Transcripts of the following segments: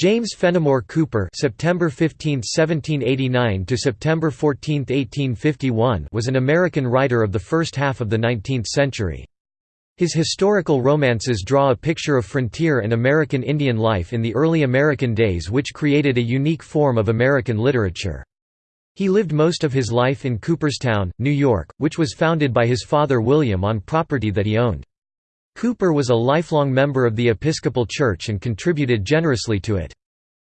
James Fenimore Cooper September 15, 1789 to September 14, 1851 was an American writer of the first half of the 19th century. His historical romances draw a picture of frontier and American Indian life in the early American days which created a unique form of American literature. He lived most of his life in Cooperstown, New York, which was founded by his father William on property that he owned. Cooper was a lifelong member of the Episcopal Church and contributed generously to it.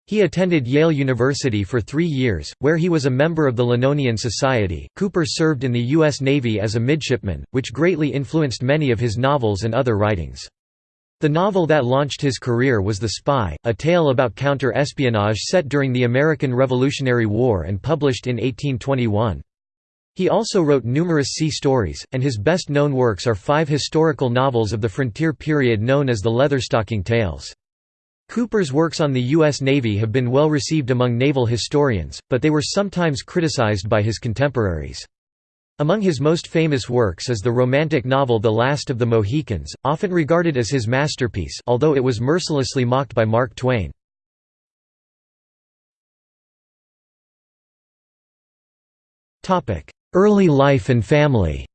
He attended Yale University for three years, where he was a member of the Linonian Society. Cooper served in the U.S. Navy as a midshipman, which greatly influenced many of his novels and other writings. The novel that launched his career was The Spy, a tale about counter-espionage set during the American Revolutionary War and published in 1821. He also wrote numerous sea stories, and his best-known works are five historical novels of the frontier period known as the Leatherstocking Tales. Cooper's works on the U.S. Navy have been well received among naval historians, but they were sometimes criticized by his contemporaries. Among his most famous works is the romantic novel The Last of the Mohicans, often regarded as his masterpiece although it was mercilessly mocked by Mark Twain. Early life and family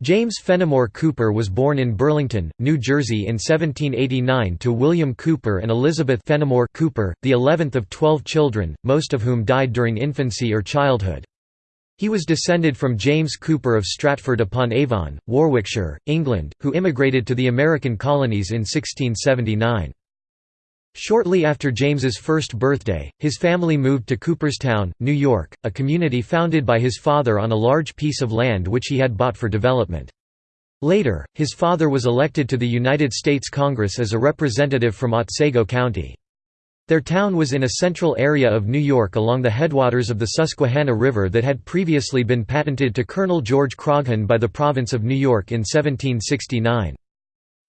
James Fenimore Cooper was born in Burlington, New Jersey in 1789 to William Cooper and Elizabeth Fenimore Cooper, the 11th of 12 children, most of whom died during infancy or childhood. He was descended from James Cooper of Stratford upon Avon, Warwickshire, England, who immigrated to the American colonies in 1679. Shortly after James's first birthday, his family moved to Cooperstown, New York, a community founded by his father on a large piece of land which he had bought for development. Later, his father was elected to the United States Congress as a representative from Otsego County. Their town was in a central area of New York along the headwaters of the Susquehanna River that had previously been patented to Colonel George Croghan by the province of New York in 1769.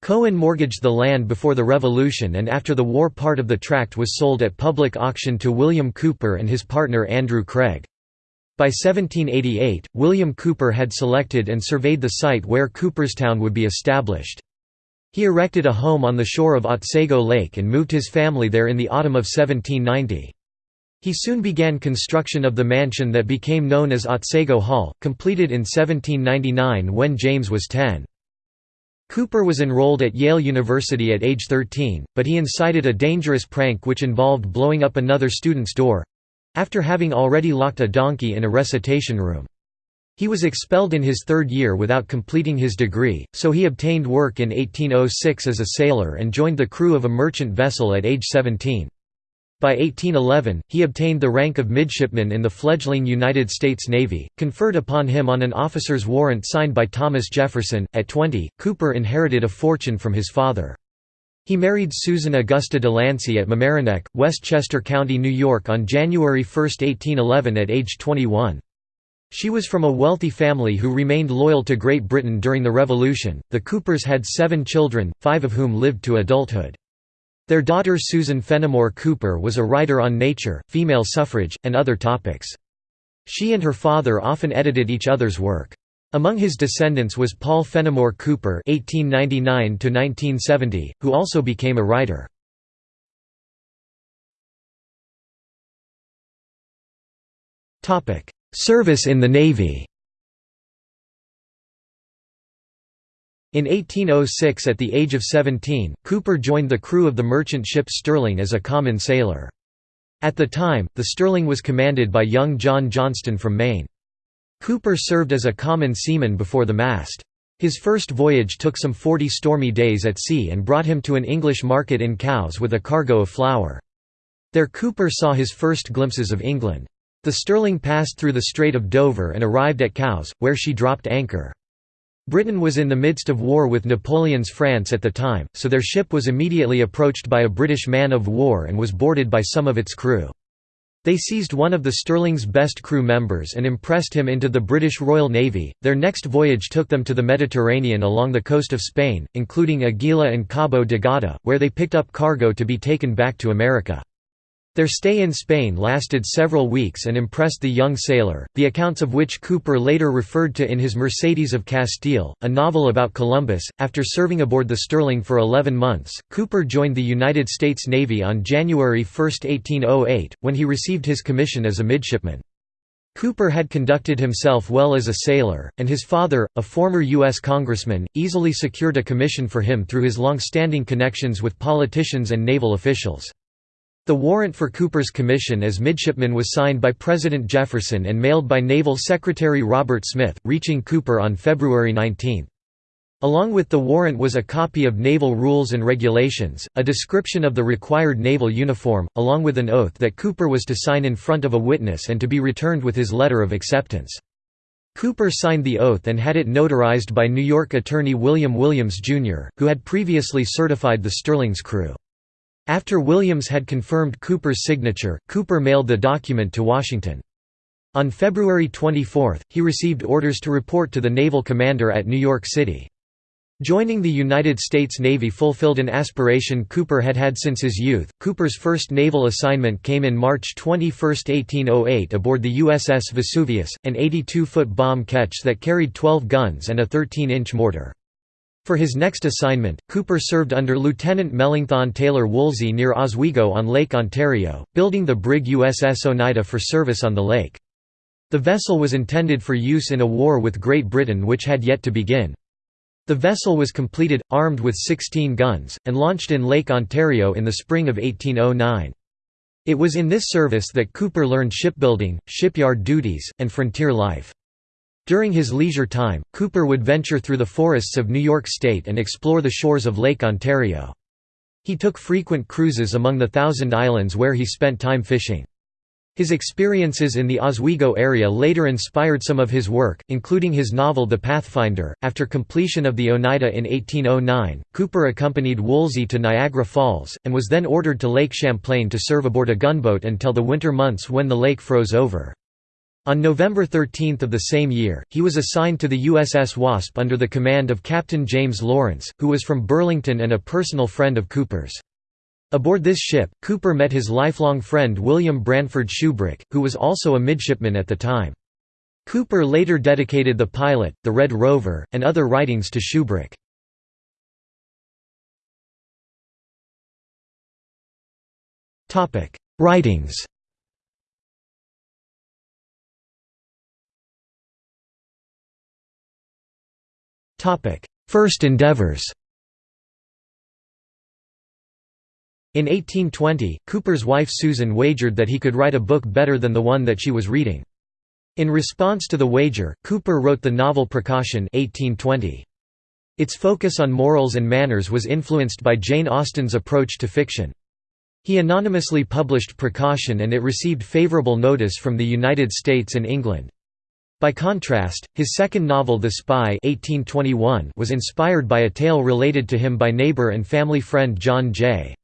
Croghan mortgaged the land before the Revolution and after the war part of the tract was sold at public auction to William Cooper and his partner Andrew Craig. By 1788, William Cooper had selected and surveyed the site where Cooperstown would be established. He erected a home on the shore of Otsego Lake and moved his family there in the autumn of 1790. He soon began construction of the mansion that became known as Otsego Hall, completed in 1799 when James was 10. Cooper was enrolled at Yale University at age 13, but he incited a dangerous prank which involved blowing up another student's door—after having already locked a donkey in a recitation room. He was expelled in his third year without completing his degree, so he obtained work in 1806 as a sailor and joined the crew of a merchant vessel at age 17. By 1811, he obtained the rank of midshipman in the fledgling United States Navy, conferred upon him on an officer's warrant signed by Thomas Jefferson. At 20, Cooper inherited a fortune from his father. He married Susan Augusta Delancey at Mamaroneck, Westchester County, New York on January 1, 1811 at age 21. She was from a wealthy family who remained loyal to Great Britain during the Revolution. The Coopers had seven children, five of whom lived to adulthood. Their daughter Susan Fenimore Cooper was a writer on nature, female suffrage, and other topics. She and her father often edited each other's work. Among his descendants was Paul Fenimore Cooper (1899–1970), who also became a writer. Topic: Service in the Navy. In 1806 at the age of 17, Cooper joined the crew of the merchant ship Sterling as a common sailor. At the time, the Sterling was commanded by young John Johnston from Maine. Cooper served as a common seaman before the mast. His first voyage took some 40 stormy days at sea and brought him to an English market in Cowes with a cargo of flour. There Cooper saw his first glimpses of England. The Sterling passed through the Strait of Dover and arrived at Cowes, where she dropped anchor. Britain was in the midst of war with Napoleon's France at the time, so their ship was immediately approached by a British man-of-war and was boarded by some of its crew. They seized one of the Sterling's best crew members and impressed him into the British Royal Navy. Their next voyage took them to the Mediterranean along the coast of Spain, including Aguila and Cabo de Gata, where they picked up cargo to be taken back to America. Their stay in Spain lasted several weeks and impressed the young sailor, the accounts of which Cooper later referred to in his Mercedes of Castile, a novel about Columbus. After serving aboard the Sterling for 11 months, Cooper joined the United States Navy on January 1, 1808, when he received his commission as a midshipman. Cooper had conducted himself well as a sailor, and his father, a former U.S. congressman, easily secured a commission for him through his long-standing connections with politicians and naval officials. The warrant for Cooper's commission as midshipman was signed by President Jefferson and mailed by Naval Secretary Robert Smith, reaching Cooper on February 19. Along with the warrant was a copy of Naval Rules and Regulations, a description of the required naval uniform, along with an oath that Cooper was to sign in front of a witness and to be returned with his letter of acceptance. Cooper signed the oath and had it notarized by New York attorney William Williams, Jr., who had previously certified the Sterling's crew. After Williams had confirmed Cooper's signature, Cooper mailed the document to Washington. On February 24, he received orders to report to the naval commander at New York City. Joining the United States Navy fulfilled an aspiration Cooper had had since his youth. Cooper's first naval assignment came in March 21, 1808 aboard the USS Vesuvius, an 82-foot bomb ketch that carried 12 guns and a 13-inch mortar. For his next assignment, Cooper served under Lieutenant Melancthon Taylor Woolsey near Oswego on Lake Ontario, building the brig USS Oneida for service on the lake. The vessel was intended for use in a war with Great Britain which had yet to begin. The vessel was completed, armed with 16 guns, and launched in Lake Ontario in the spring of 1809. It was in this service that Cooper learned shipbuilding, shipyard duties, and frontier life. During his leisure time, Cooper would venture through the forests of New York State and explore the shores of Lake Ontario. He took frequent cruises among the Thousand Islands where he spent time fishing. His experiences in the Oswego area later inspired some of his work, including his novel The Pathfinder. After completion of the Oneida in 1809, Cooper accompanied Woolsey to Niagara Falls, and was then ordered to Lake Champlain to serve aboard a gunboat until the winter months when the lake froze over. On November 13 of the same year, he was assigned to the USS Wasp under the command of Captain James Lawrence, who was from Burlington and a personal friend of Cooper's. Aboard this ship, Cooper met his lifelong friend William Branford Shubrick, who was also a midshipman at the time. Cooper later dedicated The Pilot, The Red Rover, and other writings to Shubrick. Writings First endeavors In 1820, Cooper's wife Susan wagered that he could write a book better than the one that she was reading. In response to the wager, Cooper wrote the novel Precaution 1820. Its focus on morals and manners was influenced by Jane Austen's approach to fiction. He anonymously published Precaution and it received favorable notice from the United States and England. By contrast, his second novel The Spy 1821 was inspired by a tale related to him by neighbor and family friend John Jay.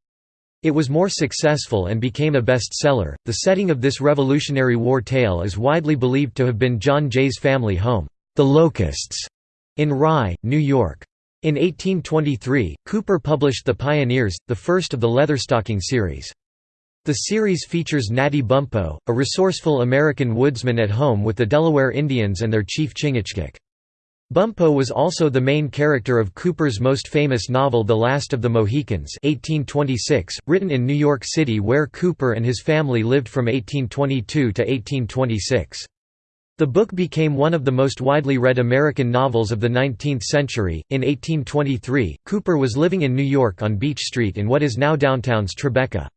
It was more successful and became a bestseller. The setting of this Revolutionary War tale is widely believed to have been John Jay's family home, The Locusts, in Rye, New York. In 1823, Cooper published The Pioneers, the first of the Leatherstocking series. The series features Natty Bumppo, a resourceful American woodsman at home with the Delaware Indians and their chief Chingachgook. Bumppo was also the main character of Cooper's most famous novel The Last of the Mohicans 1826, written in New York City where Cooper and his family lived from 1822 to 1826. The book became one of the most widely read American novels of the 19th century. In 1823, Cooper was living in New York on Beach Street in what is now downtown's Tribeca.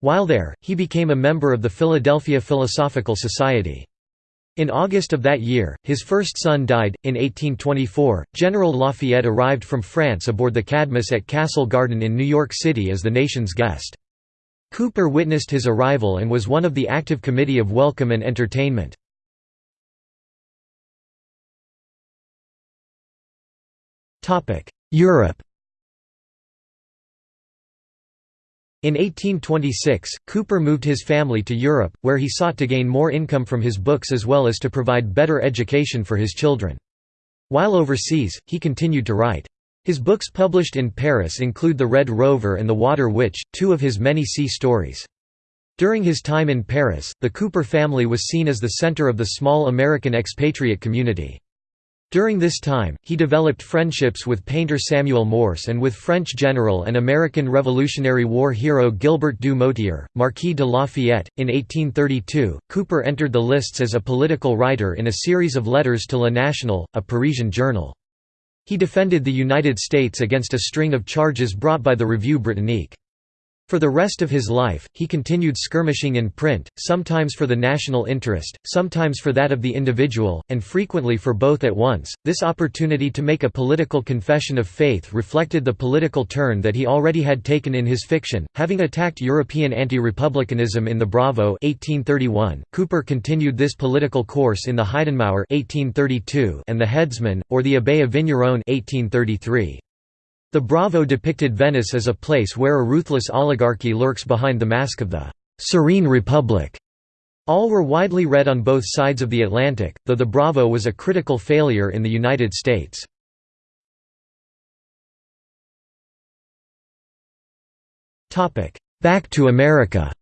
While there, he became a member of the Philadelphia Philosophical Society. In August of that year, his first son died. In 1824, General Lafayette arrived from France aboard the Cadmus at Castle Garden in New York City as the nation's guest. Cooper witnessed his arrival and was one of the active committee of welcome and entertainment. Europe In 1826, Cooper moved his family to Europe, where he sought to gain more income from his books as well as to provide better education for his children. While overseas, he continued to write. His books published in Paris include The Red Rover and The Water Witch, two of his many sea stories. During his time in Paris, the Cooper family was seen as the center of the small American expatriate community. During this time, he developed friendships with painter Samuel Morse and with French general and American Revolutionary War hero Gilbert du Motier, Marquis de Lafayette. In 1832, Cooper entered the lists as a political writer in a series of letters to Le National, a Parisian journal. He defended the United States against a string of charges brought by the Revue Britannique. For the rest of his life, he continued skirmishing in print, sometimes for the national interest, sometimes for that of the individual, and frequently for both at once. This opportunity to make a political confession of faith reflected the political turn that he already had taken in his fiction, having attacked European anti-republicanism in the Bravo 1831. Cooper continued this political course in the Heidenmauer 1832 and the Headsman, or the Abbé of Vigneron 1833. The Bravo depicted Venice as a place where a ruthless oligarchy lurks behind the mask of the «serene republic». All were widely read on both sides of the Atlantic, though the Bravo was a critical failure in the United States. Back to America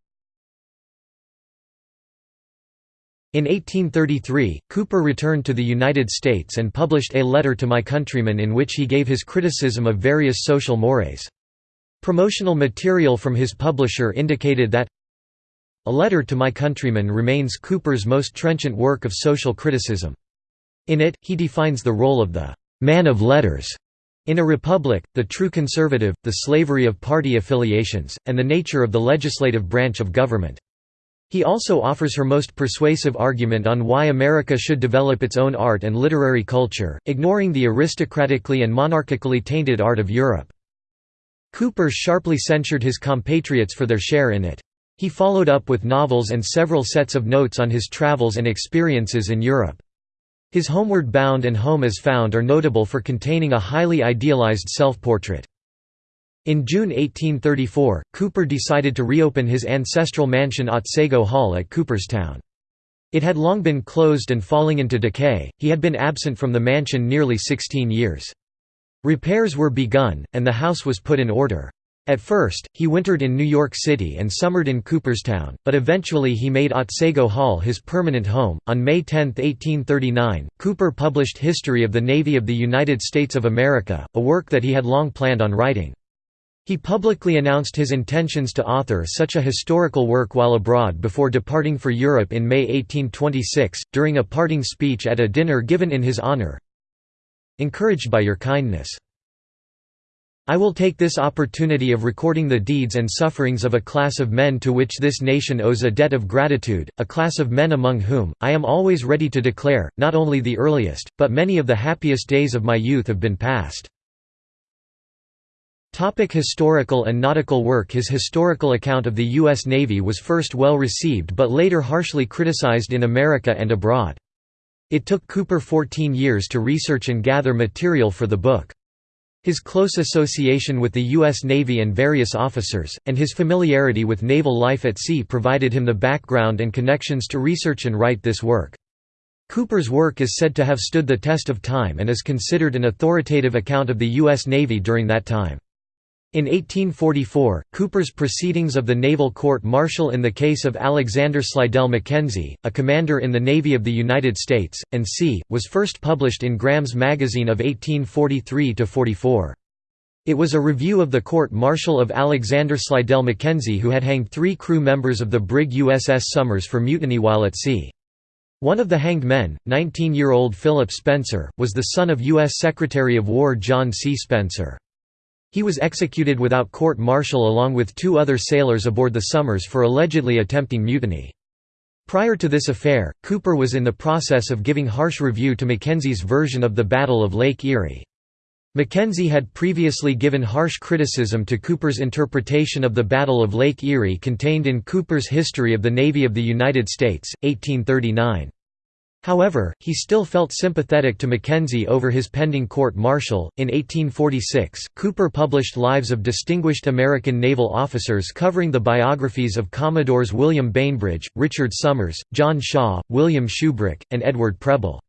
In 1833, Cooper returned to the United States and published A Letter to My Countrymen in which he gave his criticism of various social mores. Promotional material from his publisher indicated that A Letter to My Countrymen remains Cooper's most trenchant work of social criticism. In it, he defines the role of the «man of letters» in a republic, the true conservative, the slavery of party affiliations, and the nature of the legislative branch of government. He also offers her most persuasive argument on why America should develop its own art and literary culture, ignoring the aristocratically and monarchically tainted art of Europe. Cooper sharply censured his compatriots for their share in it. He followed up with novels and several sets of notes on his travels and experiences in Europe. His Homeward Bound and Home as Found are notable for containing a highly idealized self-portrait. In June 1834, Cooper decided to reopen his ancestral mansion Otsego Hall at Cooperstown. It had long been closed and falling into decay, he had been absent from the mansion nearly 16 years. Repairs were begun, and the house was put in order. At first, he wintered in New York City and summered in Cooperstown, but eventually he made Otsego Hall his permanent home. On May 10, 1839, Cooper published History of the Navy of the United States of America, a work that he had long planned on writing. He publicly announced his intentions to author such a historical work while abroad before departing for Europe in May 1826, during a parting speech at a dinner given in his honor. Encouraged by your kindness. I will take this opportunity of recording the deeds and sufferings of a class of men to which this nation owes a debt of gratitude, a class of men among whom, I am always ready to declare, not only the earliest, but many of the happiest days of my youth have been passed. Topic historical and nautical work His historical account of the U.S. Navy was first well received but later harshly criticized in America and abroad. It took Cooper 14 years to research and gather material for the book. His close association with the U.S. Navy and various officers, and his familiarity with naval life at sea provided him the background and connections to research and write this work. Cooper's work is said to have stood the test of time and is considered an authoritative account of the U.S. Navy during that time. In 1844, Cooper's Proceedings of the Naval Court-Martial in the case of Alexander Slidell Mackenzie, a commander in the Navy of the United States, and c. was first published in Graham's Magazine of 1843–44. It was a review of the court-martial of Alexander Slidell Mackenzie who had hanged three crew members of the brig USS Somers for mutiny while at sea. One of the hanged men, 19-year-old Philip Spencer, was the son of U.S. Secretary of War John C. Spencer. He was executed without court-martial along with two other sailors aboard the Somers for allegedly attempting mutiny. Prior to this affair, Cooper was in the process of giving harsh review to Mackenzie's version of the Battle of Lake Erie. Mackenzie had previously given harsh criticism to Cooper's interpretation of the Battle of Lake Erie contained in Cooper's History of the Navy of the United States, 1839. However, he still felt sympathetic to Mackenzie over his pending court-martial. In 1846, Cooper published Lives of Distinguished American Naval Officers covering the biographies of Commodores William Bainbridge, Richard Somers, John Shaw, William Shubrick, and Edward Preble.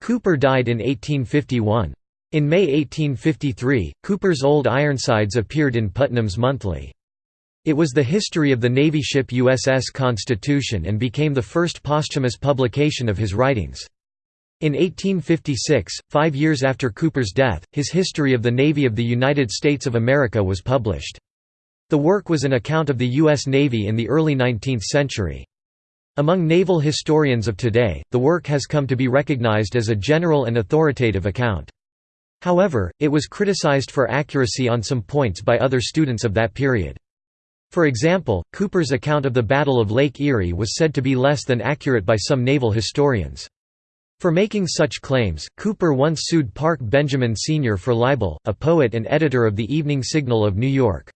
Cooper died in 1851. In May 1853, Cooper's Old Ironsides appeared in Putnam's Monthly. It was the history of the Navy ship USS Constitution and became the first posthumous publication of his writings. In 1856, five years after Cooper's death, his History of the Navy of the United States of America was published. The work was an account of the U.S. Navy in the early 19th century. Among naval historians of today, the work has come to be recognized as a general and authoritative account. However, it was criticized for accuracy on some points by other students of that period. For example, Cooper's account of the Battle of Lake Erie was said to be less than accurate by some naval historians. For making such claims, Cooper once sued Park Benjamin Sr. for libel, a poet and editor of the Evening Signal of New York.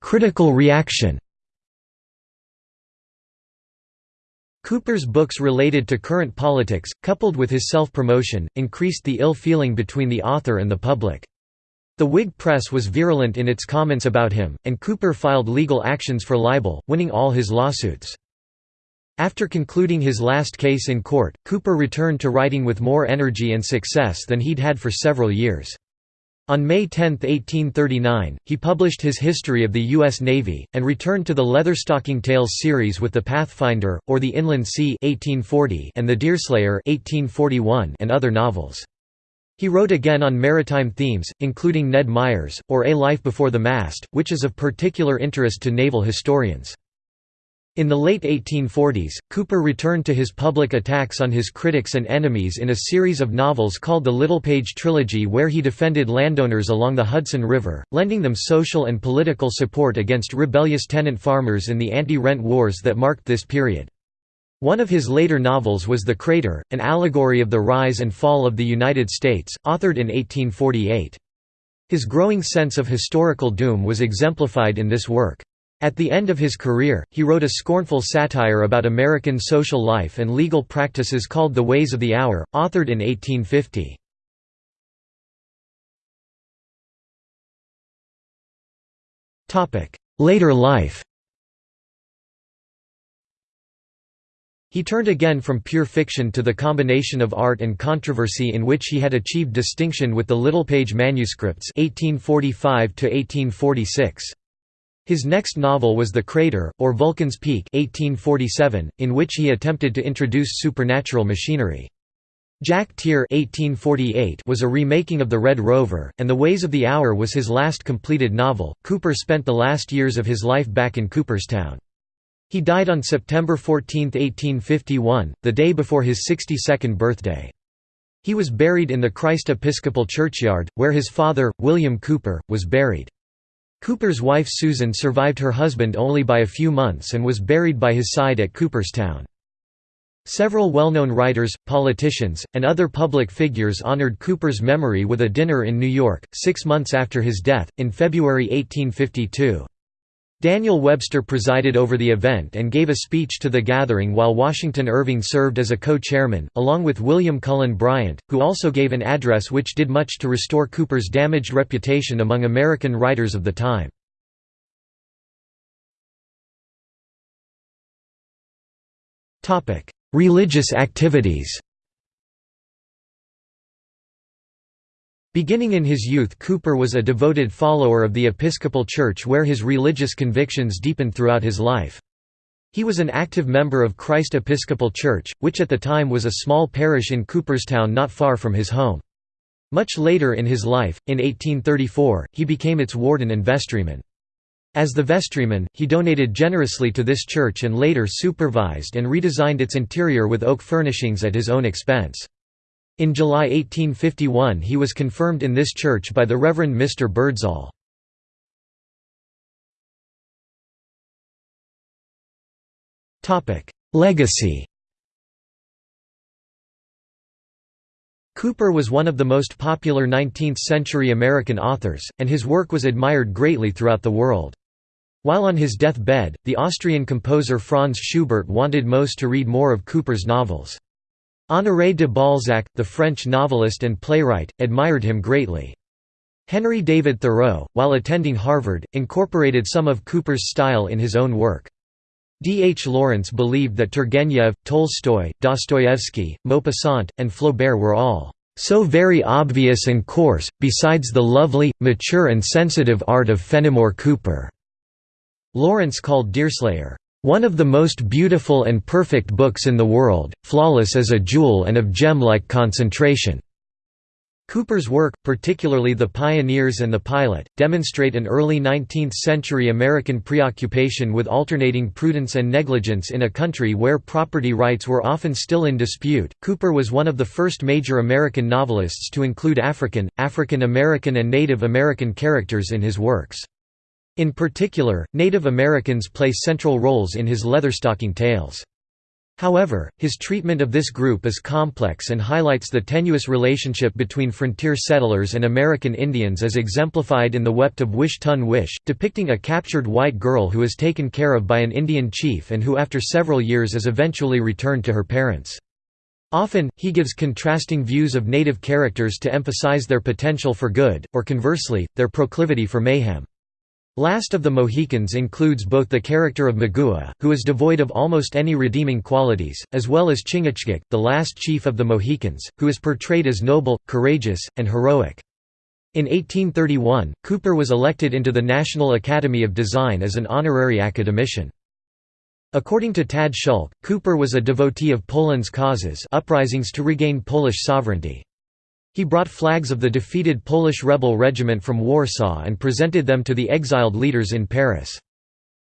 Critical reaction Cooper's books related to current politics, coupled with his self-promotion, increased the ill feeling between the author and the public. The Whig press was virulent in its comments about him, and Cooper filed legal actions for libel, winning all his lawsuits. After concluding his last case in court, Cooper returned to writing with more energy and success than he'd had for several years. On May 10, 1839, he published his History of the U.S. Navy, and returned to the Leatherstocking Tales series with The Pathfinder, or The Inland Sea 1840 and The Deerslayer 1841 and other novels. He wrote again on maritime themes, including Ned Myers, or A Life Before the Mast, which is of particular interest to naval historians. In the late 1840s, Cooper returned to his public attacks on his critics and enemies in a series of novels called the Littlepage Trilogy where he defended landowners along the Hudson River, lending them social and political support against rebellious tenant farmers in the anti-rent wars that marked this period. One of his later novels was The Crater, an allegory of the rise and fall of the United States, authored in 1848. His growing sense of historical doom was exemplified in this work. At the end of his career, he wrote a scornful satire about American social life and legal practices called The Ways of the Hour, authored in 1850. Later life He turned again from pure fiction to the combination of art and controversy in which he had achieved distinction with the Littlepage manuscripts 1845 -1846. His next novel was The Crater, or Vulcan's Peak 1847, in which he attempted to introduce supernatural machinery. Jack Tier 1848 was a remaking of The Red Rover, and The Ways of the Hour was his last completed novel. Cooper spent the last years of his life back in Cooperstown. He died on September 14, 1851, the day before his 62nd birthday. He was buried in the Christ Episcopal Churchyard, where his father, William Cooper, was buried. Cooper's wife Susan survived her husband only by a few months and was buried by his side at Cooperstown. Several well-known writers, politicians, and other public figures honored Cooper's memory with a dinner in New York, six months after his death, in February 1852. Daniel Webster presided over the event and gave a speech to the gathering while Washington Irving served as a co-chairman, along with William Cullen Bryant, who also gave an address which did much to restore Cooper's damaged reputation among American writers of the time. Religious activities Beginning in his youth Cooper was a devoted follower of the Episcopal Church where his religious convictions deepened throughout his life. He was an active member of Christ Episcopal Church, which at the time was a small parish in Cooperstown not far from his home. Much later in his life, in 1834, he became its warden and vestryman. As the vestryman, he donated generously to this church and later supervised and redesigned its interior with oak furnishings at his own expense. In July 1851 he was confirmed in this church by the Reverend Mr. Birdsall. Legacy Cooper was one of the most popular 19th-century American authors, and his work was admired greatly throughout the world. While on his deathbed, the Austrian composer Franz Schubert wanted most to read more of Cooper's novels. Honoré de Balzac, the French novelist and playwright, admired him greatly. Henry David Thoreau, while attending Harvard, incorporated some of Cooper's style in his own work. D. H. Lawrence believed that Turgenev, Tolstoy, Dostoevsky, Maupassant, and Flaubert were all so very obvious and coarse, besides the lovely, mature and sensitive art of Fenimore Cooper." Lawrence called Deerslayer, "...one of the most beautiful and perfect books in the world, flawless as a jewel and of gem-like concentration." Cooper's work, particularly The Pioneers and The Pilot, demonstrate an early 19th-century American preoccupation with alternating prudence and negligence in a country where property rights were often still in dispute. Cooper was one of the first major American novelists to include African, African American and Native American characters in his works. In particular, Native Americans play central roles in his Leatherstocking Tales. However, his treatment of this group is complex and highlights the tenuous relationship between frontier settlers and American Indians as exemplified in The Wept of Wish-ton-Wish, depicting a captured white girl who is taken care of by an Indian chief and who after several years is eventually returned to her parents. Often, he gives contrasting views of native characters to emphasize their potential for good, or conversely, their proclivity for mayhem. Last of the Mohicans includes both the character of Magua, who is devoid of almost any redeeming qualities, as well as Chingachgook, the last chief of the Mohicans, who is portrayed as noble, courageous, and heroic. In 1831, Cooper was elected into the National Academy of Design as an honorary academician. According to Tad Szulc, Cooper was a devotee of Poland's causes uprisings to regain Polish sovereignty. He brought flags of the defeated Polish rebel regiment from Warsaw and presented them to the exiled leaders in Paris.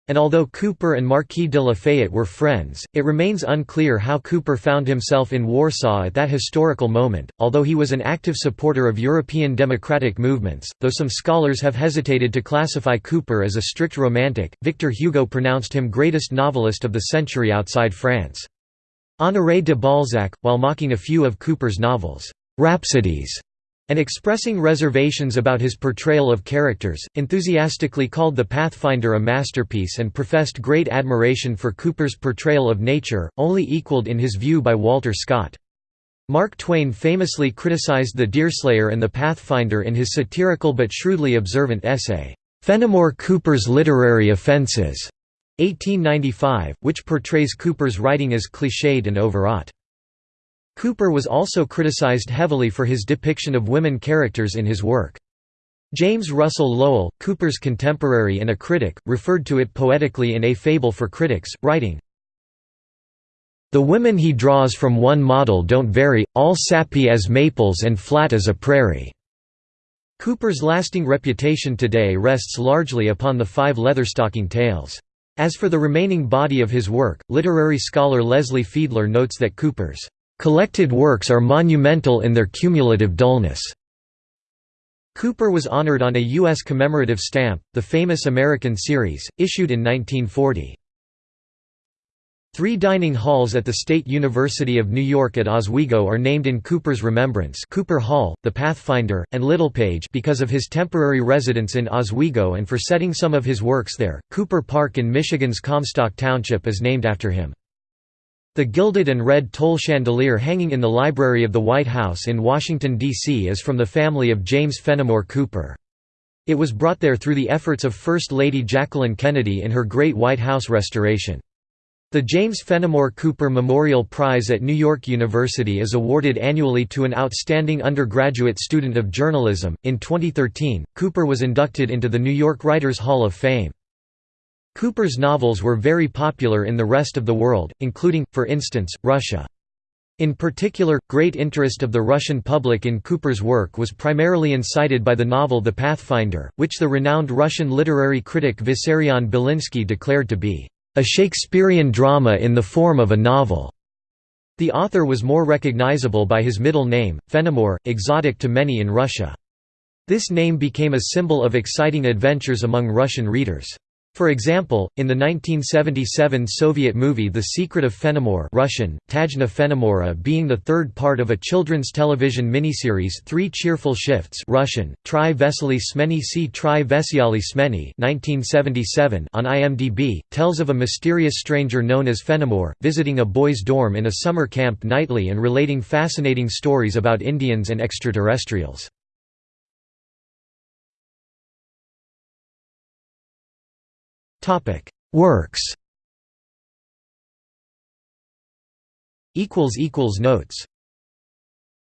And although Cooper and Marquis de Lafayette were friends, it remains unclear how Cooper found himself in Warsaw at that historical moment, although he was an active supporter of European democratic movements. Though some scholars have hesitated to classify Cooper as a strict romantic, Victor Hugo pronounced him greatest novelist of the century outside France. Honoré de Balzac, while mocking a few of Cooper's novels, rhapsodies, and expressing reservations about his portrayal of characters, enthusiastically called The Pathfinder a masterpiece and professed great admiration for Cooper's portrayal of nature, only equaled in his view by Walter Scott. Mark Twain famously criticized the Deerslayer and the Pathfinder in his satirical but shrewdly observant essay, "'Fenimore Cooper's Literary Offenses' 1895, which portrays Cooper's writing as cliched and overwrought. Cooper was also criticized heavily for his depiction of women characters in his work. James Russell Lowell, Cooper's contemporary and a critic, referred to it poetically in A Fable for Critics, writing, The women he draws from one model don't vary, all sappy as maples and flat as a prairie." Cooper's lasting reputation today rests largely upon the five Leatherstocking tales. As for the remaining body of his work, literary scholar Leslie Fiedler notes that Cooper's Collected works are monumental in their cumulative dullness. Cooper was honored on a U.S. commemorative stamp, the famous American Series, issued in 1940. Three dining halls at the State University of New York at Oswego are named in Cooper's remembrance Cooper Hall, the Pathfinder, and Littlepage because of his temporary residence in Oswego and for setting some of his works there. Cooper Park in Michigan's Comstock Township is named after him. The gilded and red tole chandelier hanging in the library of the White House in Washington, D.C. is from the family of James Fenimore Cooper. It was brought there through the efforts of First Lady Jacqueline Kennedy in her Great White House restoration. The James Fenimore Cooper Memorial Prize at New York University is awarded annually to an outstanding undergraduate student of journalism. In 2013, Cooper was inducted into the New York Writers Hall of Fame. Cooper's novels were very popular in the rest of the world, including, for instance, Russia. In particular, great interest of the Russian public in Cooper's work was primarily incited by the novel The Pathfinder, which the renowned Russian literary critic Vissarion Belinsky declared to be a Shakespearean drama in the form of a novel. The author was more recognizable by his middle name, Fenimore, exotic to many in Russia. This name became a symbol of exciting adventures among Russian readers. For example, in the 1977 Soviet movie The Secret of Fenimore Russian, Tajna Fenimora being the third part of a children's television miniseries Three Cheerful Shifts Russian, Tri Vesely Smeni Si Tri Vesyali Smeni 1977 on IMDb, tells of a mysterious stranger known as Fenimore, visiting a boys' dorm in a summer camp nightly and relating fascinating stories about Indians and extraterrestrials. Works. Notes